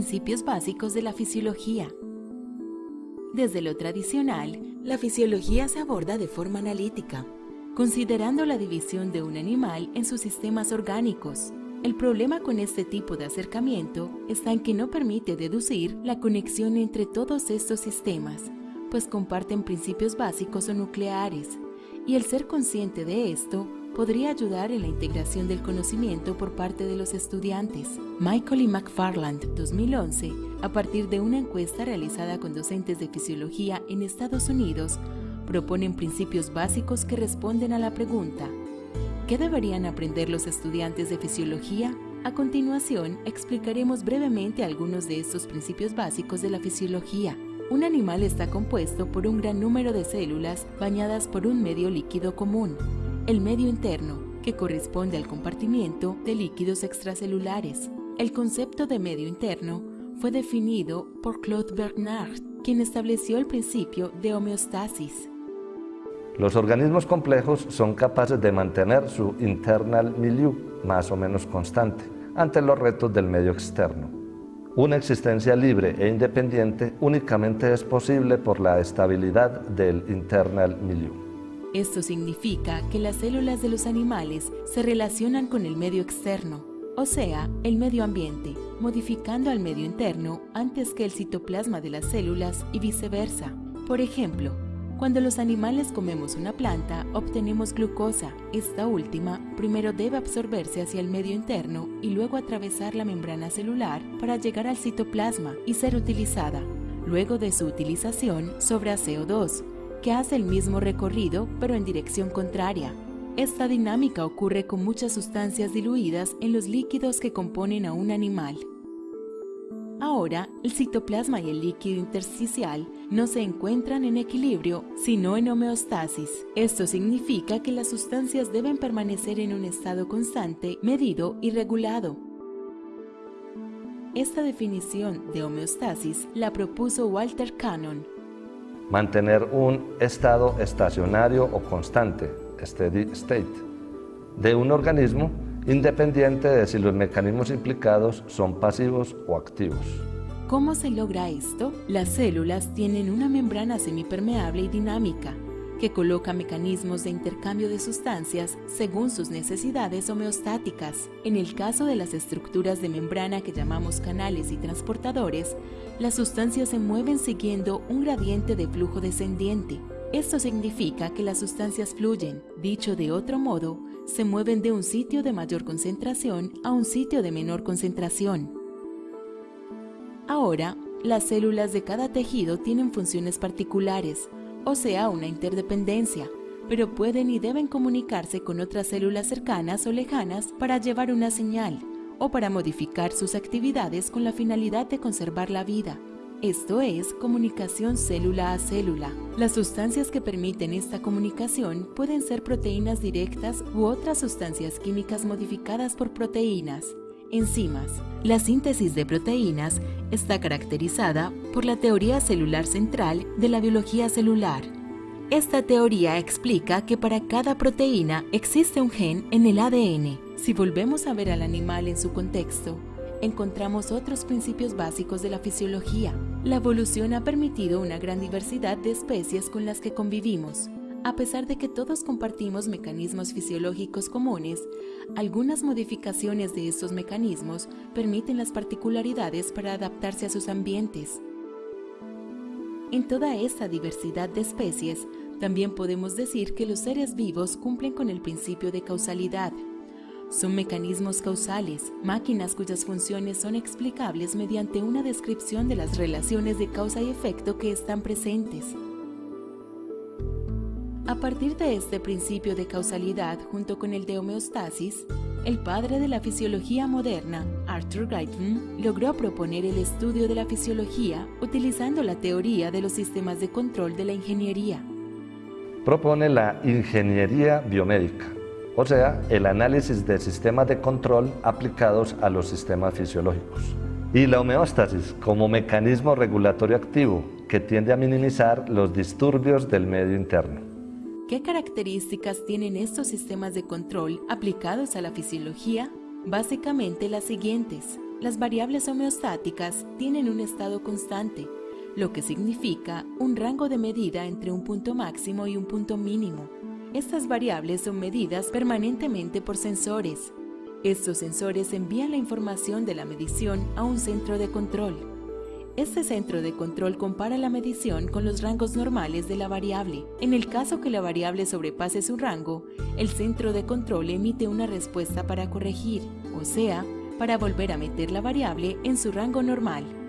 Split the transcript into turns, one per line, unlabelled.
principios básicos de la fisiología. Desde lo tradicional, la fisiología se aborda de forma analítica, considerando la división de un animal en sus sistemas orgánicos. El problema con este tipo de acercamiento está en que no permite deducir la conexión entre todos estos sistemas, pues comparten principios básicos o nucleares, y el ser consciente de esto podría ayudar en la integración del conocimiento por parte de los estudiantes. Michael y McFarland, 2011, a partir de una encuesta realizada con docentes de fisiología en Estados Unidos, proponen principios básicos que responden a la pregunta ¿Qué deberían aprender los estudiantes de fisiología? A continuación, explicaremos brevemente algunos de estos principios básicos de la fisiología. Un animal está compuesto por un gran número de células bañadas por un medio líquido común, el medio interno, que corresponde al compartimiento de líquidos extracelulares. El concepto de medio interno fue definido por Claude Bernard, quien estableció el principio de homeostasis.
Los organismos complejos son capaces de mantener su internal milieu más o menos constante ante los retos del medio externo. Una existencia libre e independiente únicamente es posible por la estabilidad del internal milieu.
Esto significa que las células de los animales se relacionan con el medio externo, o sea, el medio ambiente, modificando al medio interno antes que el citoplasma de las células y viceversa. Por ejemplo, cuando los animales comemos una planta, obtenemos glucosa. Esta última primero debe absorberse hacia el medio interno y luego atravesar la membrana celular para llegar al citoplasma y ser utilizada. Luego de su utilización, sobra CO2, que hace el mismo recorrido pero en dirección contraria. Esta dinámica ocurre con muchas sustancias diluidas en los líquidos que componen a un animal. Ahora, el citoplasma y el líquido intersticial no se encuentran en equilibrio, sino en homeostasis. Esto significa que las sustancias deben permanecer en un estado constante, medido y regulado. Esta definición de homeostasis la propuso Walter Cannon,
mantener un estado estacionario o constante, steady state, de un organismo independiente de si los mecanismos implicados son pasivos o activos.
¿Cómo se logra esto? Las células tienen una membrana semipermeable y dinámica, que coloca mecanismos de intercambio de sustancias según sus necesidades homeostáticas. En el caso de las estructuras de membrana que llamamos canales y transportadores, las sustancias se mueven siguiendo un gradiente de flujo descendiente. Esto significa que las sustancias fluyen, dicho de otro modo, se mueven de un sitio de mayor concentración a un sitio de menor concentración. Ahora, las células de cada tejido tienen funciones particulares, o sea, una interdependencia, pero pueden y deben comunicarse con otras células cercanas o lejanas para llevar una señal o para modificar sus actividades con la finalidad de conservar la vida. Esto es comunicación célula a célula. Las sustancias que permiten esta comunicación pueden ser proteínas directas u otras sustancias químicas modificadas por proteínas, enzimas. La síntesis de proteínas está caracterizada por la teoría celular central de la biología celular. Esta teoría explica que para cada proteína existe un gen en el ADN. Si volvemos a ver al animal en su contexto, encontramos otros principios básicos de la fisiología. La evolución ha permitido una gran diversidad de especies con las que convivimos. A pesar de que todos compartimos mecanismos fisiológicos comunes, algunas modificaciones de estos mecanismos permiten las particularidades para adaptarse a sus ambientes. En toda esta diversidad de especies, también podemos decir que los seres vivos cumplen con el principio de causalidad. Son mecanismos causales, máquinas cuyas funciones son explicables mediante una descripción de las relaciones de causa y efecto que están presentes. A partir de este principio de causalidad junto con el de homeostasis, el padre de la fisiología moderna, Arthur Guyton, logró proponer el estudio de la fisiología utilizando la teoría de los sistemas de control de la ingeniería.
Propone la ingeniería biomédica, o sea, el análisis de sistemas de control aplicados a los sistemas fisiológicos. Y la homeostasis como mecanismo regulatorio activo que tiende a minimizar los disturbios del medio interno.
¿Qué características tienen estos sistemas de control aplicados a la fisiología? Básicamente las siguientes. Las variables homeostáticas tienen un estado constante, lo que significa un rango de medida entre un punto máximo y un punto mínimo. Estas variables son medidas permanentemente por sensores. Estos sensores envían la información de la medición a un centro de control. Este centro de control compara la medición con los rangos normales de la variable. En el caso que la variable sobrepase su rango, el centro de control emite una respuesta para corregir, o sea, para volver a meter la variable en su rango normal.